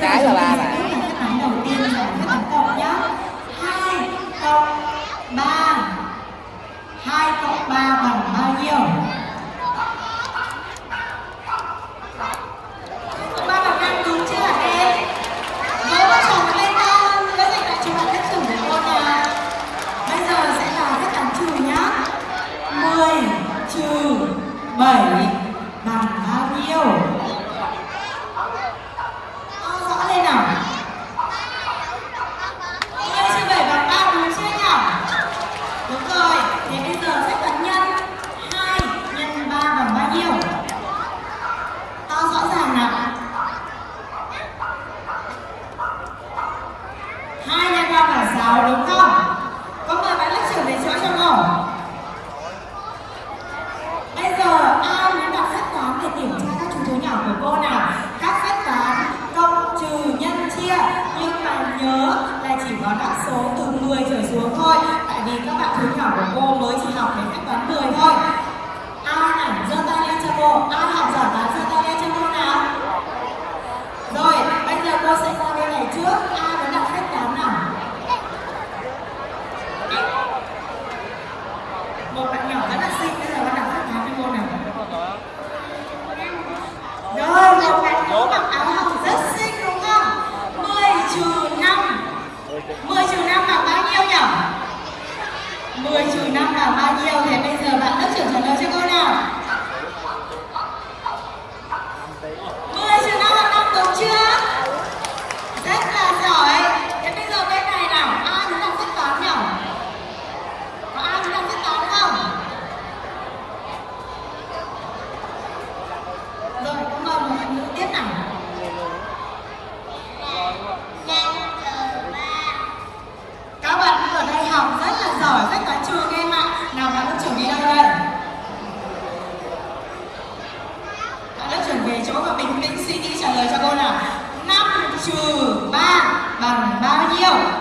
cái là ba bạn. Phép đầu tiên là phép cộng nhá. Hai cộng ba. Hai cộng ba bằng bao nhiêu? Ba bằng năm đúng chưa hả em? Với một chồng lên con dịch bạn phép trưởng của cô nào? Bây giờ sẽ là phép trừ nhá. 10 trừ 7 bằng bao nhiêu To rõ lên nào 10 trừ 7 bằng 3 đúng chưa nhỉ đúng rồi thế bây giờ phép toán nhân 2 nhân 3 bằng bao nhiêu to rõ ràng nào hai nhân ba bằng sáu đúng không có mời bạn lớp trưởng đến chỗ cho ngủ bây giờ ai muốn đọc phép toán để kiểm tra các chú chó nhỏ của cô nào các phép toán cộng trừ nhân chia nhưng nhớ là chỉ có đáp số từ 10 trở xuống thôi. Tại vì các bạn thứ nhỏ của cô mới chỉ học đến cách toán 10 thôi. Ai này giơ tay lên cho cô? Ai học giỏi toán giơ tay lên cho cô nào? Rồi, bây giờ cô sẽ qua bên này trước. Ai muốn đọc phép toán nào? Một bạn nhỏ rất là xinh, bây giờ con đọc phép toán cho cô nào. Rồi, một bạn nữ mặc áo hồng rất xinh đúng không? 10 trừ 5. 10 trừ 5 bằng bao nhiêu nhỉ? 10 trừ 5 bằng bao nhiêu? Thế bây giờ bạn lớp trưởng trả lời. 3 bằng bao nhiêu?